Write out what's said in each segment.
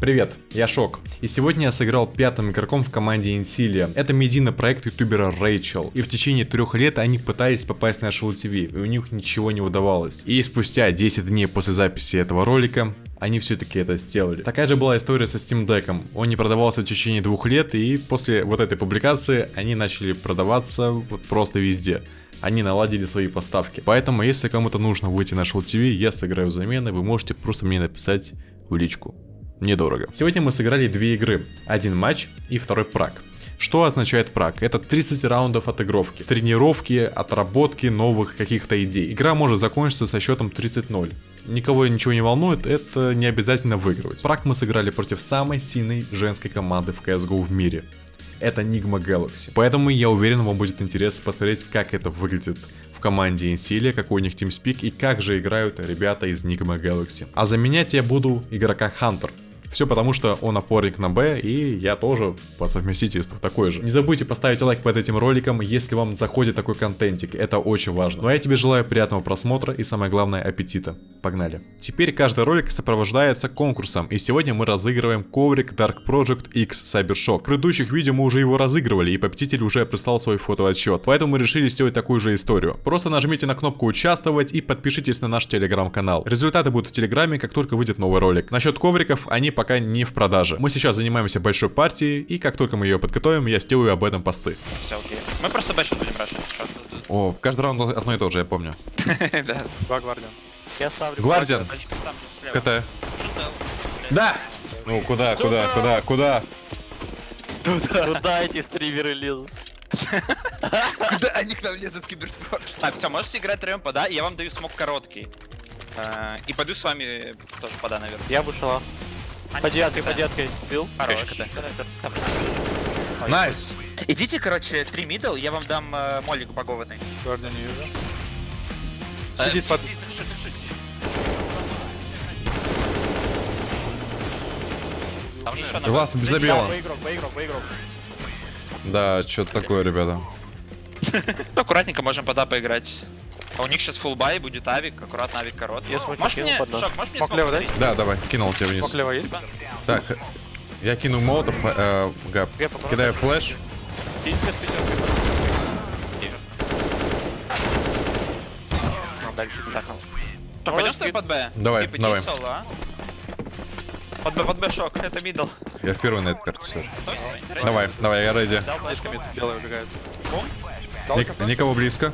Привет, я Шок, и сегодня я сыграл пятым игроком в команде Инсилия. Это медийный проект ютубера Рэйчел, и в течение трех лет они пытались попасть на Shell TV, и у них ничего не удавалось. И спустя 10 дней после записи этого ролика, они все-таки это сделали. Такая же была история со Steam Deck. Он не продавался в течение двух лет, и после вот этой публикации они начали продаваться вот просто везде они наладили свои поставки. Поэтому, если кому-то нужно выйти на Shell TV, я сыграю замены, вы можете просто мне написать в личку недорого. Сегодня мы сыграли две игры, один матч и второй прак. Что означает прак? Это 30 раундов отыгровки, тренировки, отработки новых каких-то идей. Игра может закончиться со счетом 30-0. Никого ничего не волнует, это не обязательно выигрывать. Прак мы сыграли против самой сильной женской команды в CSGO в мире. Это Nigma Galaxy. Поэтому я уверен, вам будет интересно посмотреть, как это выглядит в команде Инсилия, какой у них тимспик и как же играют ребята из Nigma Galaxy. А заменять я буду игрока Hunter. Все потому, что он опорник на Б, и я тоже по совместительству такой же. Не забудьте поставить лайк под этим роликом, если вам заходит такой контентик, это очень важно. Ну а я тебе желаю приятного просмотра и самое главное аппетита. Погнали. Теперь каждый ролик сопровождается конкурсом, и сегодня мы разыгрываем коврик Dark Project X Cybershock. В предыдущих видео мы уже его разыгрывали, и победитель уже прислал свой фотоотчет, поэтому мы решили сделать такую же историю. Просто нажмите на кнопку участвовать и подпишитесь на наш телеграм-канал. Результаты будут в телеграме, как только выйдет новый ролик. Насчет ковриков, они пока не в продаже. Мы сейчас занимаемся большой партией, и как только мы ее подготовим, я сделаю об этом посты. Все, окей. Мы просто бэшить будем рашить. О, каждый раунд одно и то же, я помню. Да. Два гвардиан. Я ставлю. Гвардиан. КТ. Да! Ну, куда, куда, куда, куда? Куда эти стримеры лезут? Куда они к нам лезут киберспорт? Так, все, можете играть троем пода, я вам даю смог короткий. Э, И пойду с вами тоже пода, наверное. Я вышла. Они По девяткой, по девяткой. Бил? Хорош. Найс! Идите, короче, три мидл, я вам дам э, молик упакованный. Гвардиан не вижу. Э, Сидит под... Там же еще на Глаз без Да, забила. что-то такое, ребята. Аккуратненько можем пода поиграть. А у них сейчас full бай, будет авик, аккуратно авик короткий. Я смочу Можешь мне. Шок, можешь мне Мог смог лево, да? давай, кинул тебя вниз. Мог лево есть? Так, я кину молотов, э, gap. Кидаю flash. Ну, дальше. Так, пойдем с тобой под Б? Давай, давай. соло, а? Под Б, под Б, шок, это middle. Я впервые на этой карте все. Готов? Ready? Давай, давай, я. Слишком белая убегает. Никого близко.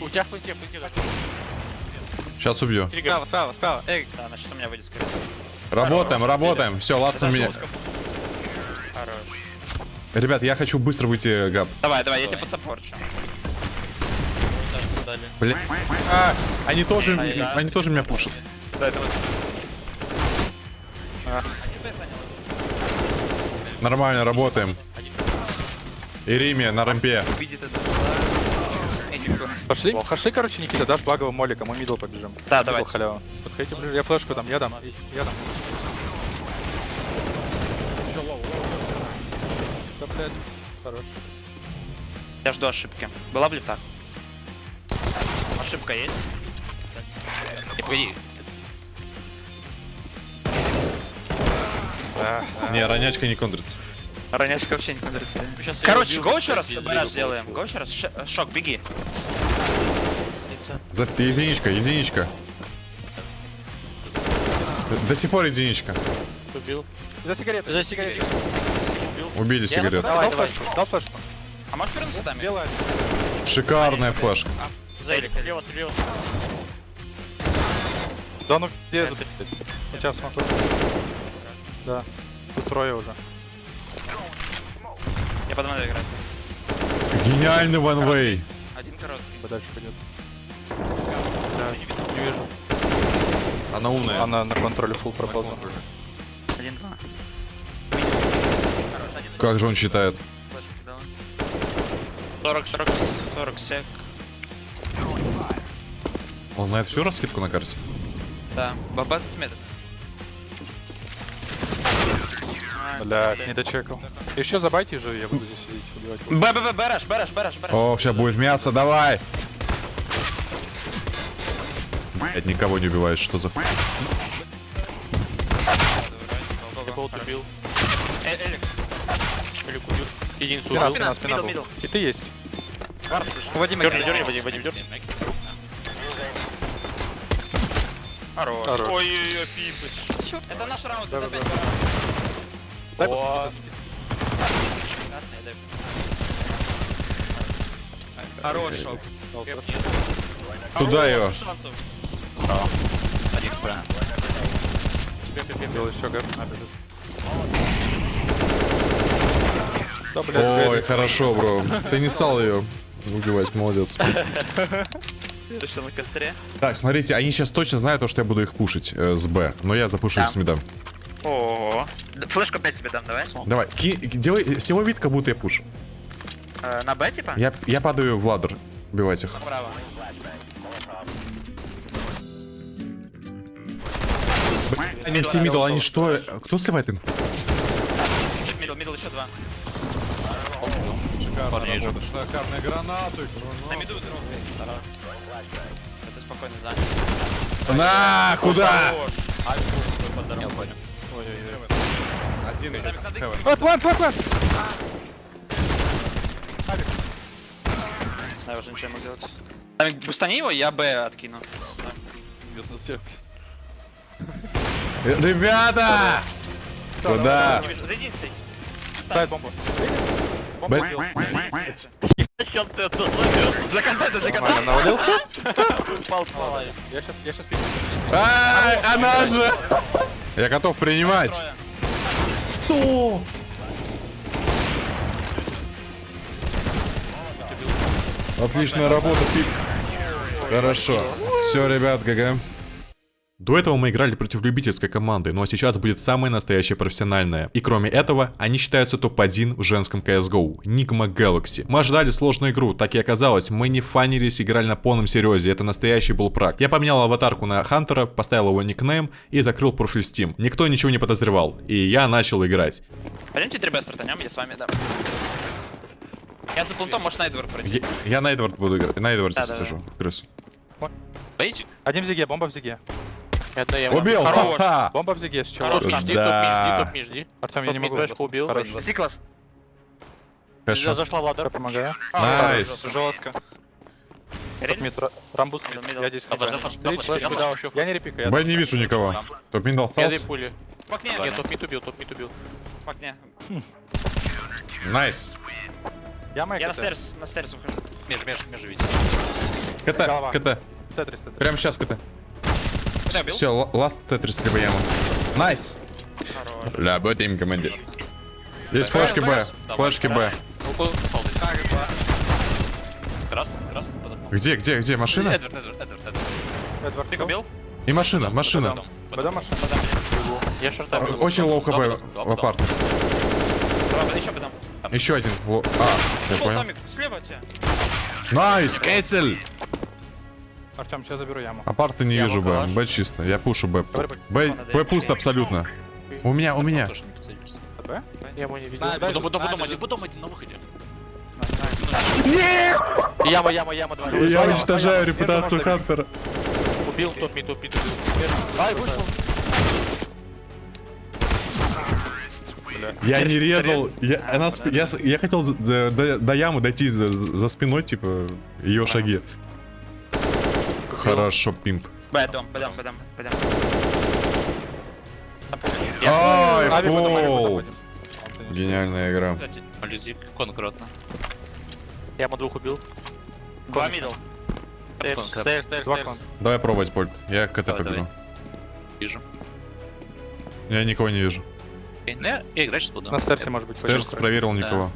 У тебя плынте, плынте. Сейчас убью. Справа, справа, справа. Эй, Да, значит у меня выйдет скорее. Работаем, работаем. Все, ласт на Это меня. Хорош. Ребят, я хочу быстро выйти, гап. Давай, давай, я тебя подсаппорчу. Бля. А, они тоже, Ай, да. они тоже меня пушат. Нормально, работаем. Ириме на рампе. Видит это. Не убегу. Пошли, пошли, короче, Никита, дашь баговым моликом, мы мидл побежим. Да, давайте. халява. Подходите ближе, я флешку дам, я дам, я дам. Да, блядь, Хорош. Я жду ошибки. Была бы лифта? Ошибка есть? Не, погоди. Не, ронячка не контрится. Ронячка вообще не контрится. Короче, го еще раз бараж сделаем. Го еще раз. Шок, беги. За единичка, единичка. До- До сих пор единичка. Убил. За сигареты, за сигареты. Убили сигарету. Давай, давай. Дал флешку. А можешь вернуться там? Белая. Шикарная флешка. Зайдик, слева, слева. Да ну где это? У тебя смотрю. Да. Тут трое уже. Я под мной играть. Гениальный ванвей. Один короткий. Подальше пойдет. Да, не вижу. Она умная. Она на контроле фул пропала. Один-два. Как же он считает? флешку кидала. 40, 40, 40 сек. Он знает всю раскидку на карте? Да. Баба с метод. Бля, не дочекал. Еще забайте же, я буду здесь сидеть, убивать. Б, Б, Б, бараш, бараш, бараш, бараш. О, сейчас будет мясо, давай! Блять, никого не убивает, что за... хуй? Убил. Э, Элик. Или убил. Спина, спина, спина был. middle. И ты есть. Вадим, Дерни, дерни, Вадим, Вадим, дерни. Хорош. Ой-ой-ой, пипыч. Это наш раунд, это опять раунд. Дай О. Хорош. Туда его. шансов. Один еще гэп. Да, блядь, Ой, хорошо, бро. Ты не стал ее убивать, молодец. Решил на костре. Так, смотрите, они сейчас точно знают, то, что я буду их пушить э, с Б, но я запушу их Да. с мидом. О, флешку опять тебе дам, давай. Давай, ки- делай, всего вид, как будто я пушу. Э, На Б, типа? Я, я падаю в ладер, убивать их. Направо. Они все мидл, они что? Кто сливает инфу? Middle, middle, еще два. Шикарные гранаты. На миду. Это спокойно занят. На, куда? Хорош. Один. Вот, план, план, план. Я уже ничего не могу делать. Тамик, бустани его, я Б откину. Ребята! Куда? Не вижу. За единицей. Ставь бомбу. Бомбу Блин. убил. Для контента, для Нормально, контента. навалил? Упал, упал. Я сейчас, я сейчас пикну. Ай, она же! Я готов принимать. Что? Отличная работа, Пик. Хорошо. Все, ребят, ГГ. До этого мы играли против любительской команды, ну а сейчас будет самая настоящая профессиональная. И кроме этого, они считаются топ-1 в женском CSGO, Nigma Galaxy. Мы ожидали сложную игру, так и оказалось, мы не фанились, играли на полном серьезе, это настоящий был прак. Я поменял аватарку на Хантера, поставил его никнейм и закрыл профиль Steam. Никто ничего не подозревал, и я начал играть. Пойдемте трибе стартанем, я с вами, да. Я за плентом, может, Найдвор пройти. Я, я на Эдвард буду играть, на Эдварде Да-да-да. сижу, в крысу. Бейсик? Один в зиге, бомба в зиге. Это я. Убил! Хорош. Бомба в зиге, с чего? Хорош, мижди, Да. топ мижди, топ мижди. Артем, я не могу. мидбэшку убил. Сиклас. Хорошо. Зашла ладер. Я помогаю. Найс. Жестко. Рамбус. Я здесь А. Я не репикаю. я Б не вижу никого. Топ мид Я остался. две пули. В окне, Нет, топ мид убил, топ мид убил. в окне. Nice. Я майк. Я на stairs, на stairs выхожу. Меж, меж, меж, видите. CT. CT. Прямо сейчас CT. Убил? Все, last tetris либо яма. Nice. Работаем, командир. Есть флешки Б. Флешки Б. Красный, красный. Где, где, где? Машина? Эдвард, Эдвард, Эдвард, Эдвард. Эдвард. Ты убил? И машина, машина. Бада машина. Я шарта А, бил. Очень лоу хп в апарт. Еще потом. Еще один. А, я понял. Слева тебя. Найс, Кейсель. Артем, сейчас заберу яму. Апарты не вижу Б. Б чисто. Я пушу Б. Б, Б пусто абсолютно. У меня, у меня. Б? Я его не видел. На, Потом, бежит, потом, на, потом, бежит. один, потом один на выходе. Яма, яма, яма, два. Я уничтожаю репутацию Хантера. Убил, топ мид, топ мид убил. Ай, вышел. Я не резал. Я, она я хотел до, до ямы дойти за, за спиной, типа, ее шаги. Хорошо, пимп. Б, дом, Б, дом. Ай, Ави, потом, ави, потом фол. один. Гениальная игра. Лизик, конкретно. Яма двух убил. Два мидл. Кон. Давай пробовать, Польт. Я КТ побегу. Вижу. Я никого не вижу. Окей, Ну, я, я играть сейчас буду. На стерсе, может быть, Стерс пойдем. проверил никого.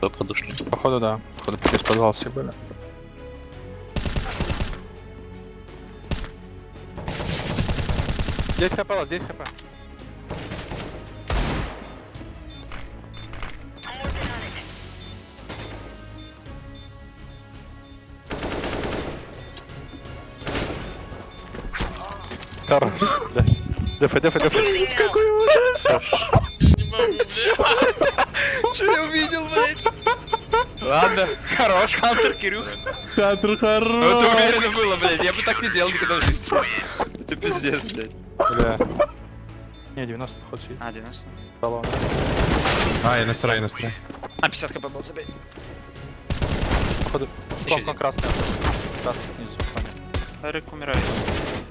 Только подушли. Походу, да. Походу, через подвал все были. Здесь хп, здесь хп. Хорош. Да. Дефай, дефай, дефай. Че я увидел, блядь? Ладно, хорош, Хантер, Кирюх. Хантер Ну, это хорош. уверенно было, блядь. Я бы так не делал никогда в жизни. Это пиздец, блядь. Бля. Не, 90 ход сидит. А, 90. Баллон. А, я настроен, настроен. А, 50 хп был, забей. Походу. Кнопка красная. Красный снизу. понял. Эрик умирает.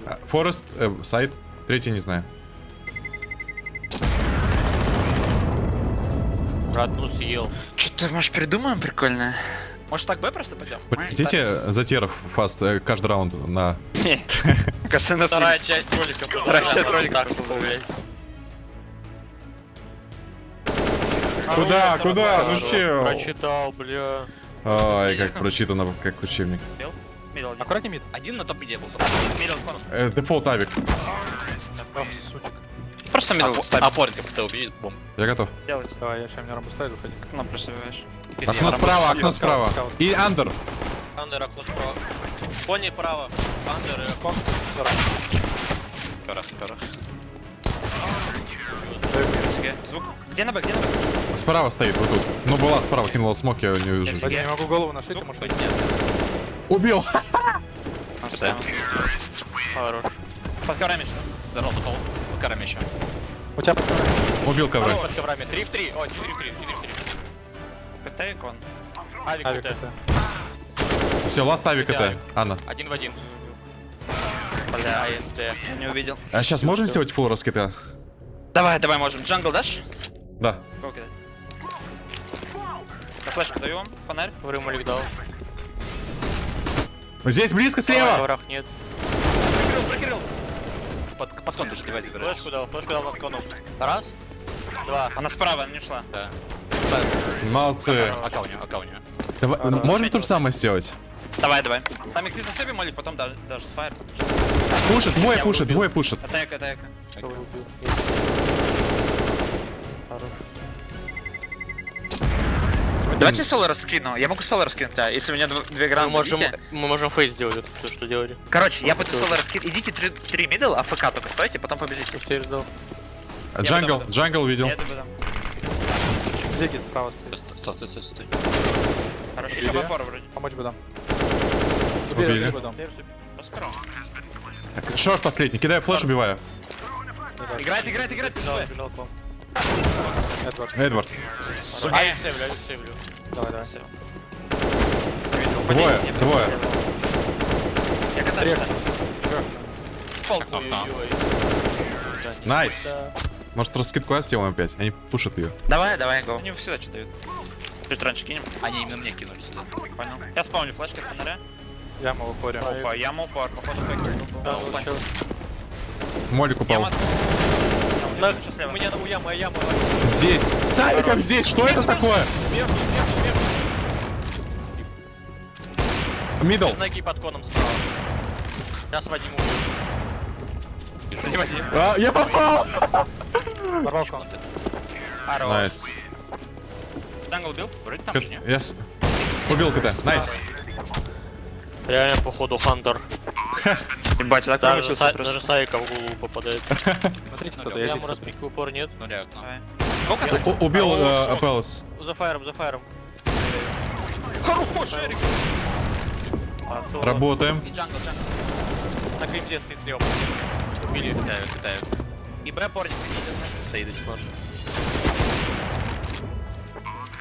А, Форест, э, сайт, третий не знаю. Одну съел. Что-то, может, придумаем прикольное? Может, так Б просто пойдем? Хотите за терров fast э, каждый раунд на... Кажется, нас Вторая часть ролика. Вторая часть ролика. Куда, куда? Ну? Прочитал, бля. Ай, как прочитано, как учебник. Аккуратнее мид. Один на топ миде был. Э, Дефолт авик. Просто middle ставь. Опорников ты убери, бомб. Я готов. Делать. Давай, я сейчас рампу ставлю, выходи. Окно просто выбиваешь. Окно справа, окно справа. И андер. Андер, окно справа. Пони право. Андер окно. Перах, перах. Звук. Где на Б, где на Б? Справа стоит, вот тут. Ну, была справа, кинула смок, я не вижу. Вадим, не могу голову нашить, ты можешь Нет, Убил! Хорош. Под горами что? Здорово, дефолт. С карами еще. У тебя Убил ковры. Под коврами. 3 в 3. Ой, 4 в 3. 4 в 3. CT con. Авик авик это. это. Все, last авик это. Анна. Один в один. Бля, если... Я не увидел. А сейчас можем сделать full раскида? Давай, давай, можем. Jungle дашь? Да. Go кидать. Я флешку даю вам. Фонарь. Молик дал. Здесь близко слева! коврах нет. Под, под сон даже девайс забираешь. Флешку дал, флешку дал над коном. Раз. Два. Она справа, она не ушла. Да. Молодцы. Ака у нее, ака у нее. Давай, можем то же самое сделать? Давай, давай. Там их ты засыпи, молик, потом дашь fire. Пушит, двое пушит, двое пушит. Кого убил? Хорош. Давайте соло раскину. Я могу соло раскинуть, да. Если у меня дв- две Мы гранаты, можем, идите. мы можем фейк сделать, это то, что делали. Короче, я буду соло раскинуть. Идите три, три middle, AFK только стойте, потом побежите. Что я ждал? Jungle, буду. jungle видел. Зиги справа стоит. Стой, стой, стой, стой. Хорошо. Еще в опору вроде. Помочь бы дам. Убили. Так, Short последний, кидаю flash, убиваю. Играет, играет, играет, Бежал, пиздец. бежал Эдвард. Эдвард. А, я сейвлю, я сейвлю. Давай, давай. Всё. Двое, двое. Я катаюсь. Nice. Может раскидку А сделаем опять? Они пушат ее. Давай, давай, go. Они всегда что дают. Чуть раньше кинем. Они именно мне кинули сюда. Понял. Я спавню флешки от фонаря. Яма в упоре. Опа, яма упор. Походу фейк. Да. Молик упал. На-. У меня у яма, яма. Здесь. С авиком здесь. Что это такое? Сверху, сверху, сверху. Middle. Ноги под коном справа. Сейчас Вадим убьет. А, я попал. Порвал кон. Хорош. Найс. Джангл убил? Вроде там же, не? Я убил КТ. Найс. Реально, походу, Хантер. Ебать, так Даже, промучился са- просто. даже Сайка в голову попадает. Смотрите, Ну, кто-то. я здесь. разбить в упор нет. Ну. Сколько ты? У- Убил А, э, о, Апеллос. За фаером, за фаером. Хорош, Эрик. А Работаем. На кримзе стоит слева. Убили. Китаю, китаю. И Б порник сидит. Стоит до сих пор.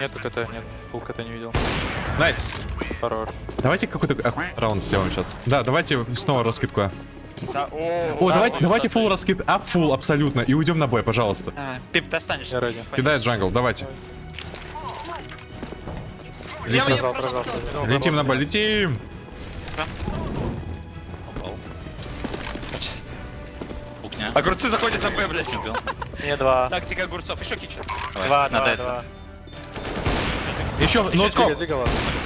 Нету КТ, нет. Фул КТ не видел. Найс. Хорош. Давайте какой-то а, раунд сделаем сейчас. Да, давайте снова раскидку. А. Да, о, О, да, давайте, он давайте фул раскид. А, фул, абсолютно. И уйдем на бой, пожалуйста. Давай. Пип, ты останешься. Кидает джангл, давайте. Летим, летим на бой, летим. Огурцы заходят на Б, блядь. Мне два. Тактика огурцов. Еще кичер. Два, надо два, это. два. Еще, ладно.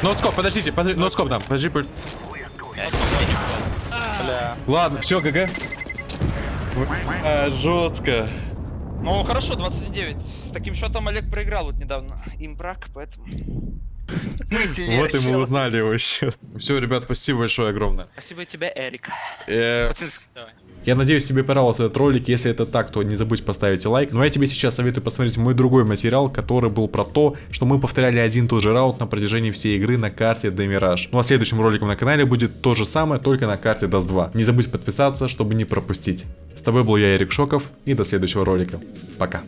ноутскоп, подождите, подожди, ноутскоп дам, подожди. Ладно, все, ГГ. А, жестко. Ну, хорошо, 21-9. С таким счетом Олег проиграл вот недавно. Им брак, поэтому... Вот и мы узнали его еще. Все, ребят, спасибо большое огромное. Спасибо тебе, Эрик. Э, Пацанский. Давай. Я надеюсь, тебе понравился этот ролик. Если это так, то не забудь поставить лайк. Ну а я тебе сейчас советую посмотреть мой другой материал, который был про то, что мы повторяли один и тот же раунд на протяжении всей игры на карте Демираж. Ну а следующим роликом на канале будет то же самое, только на карте Dust 2. Не забудь подписаться, чтобы не пропустить. С тобой был я, Эрик Шоков, и до следующего ролика. Пока.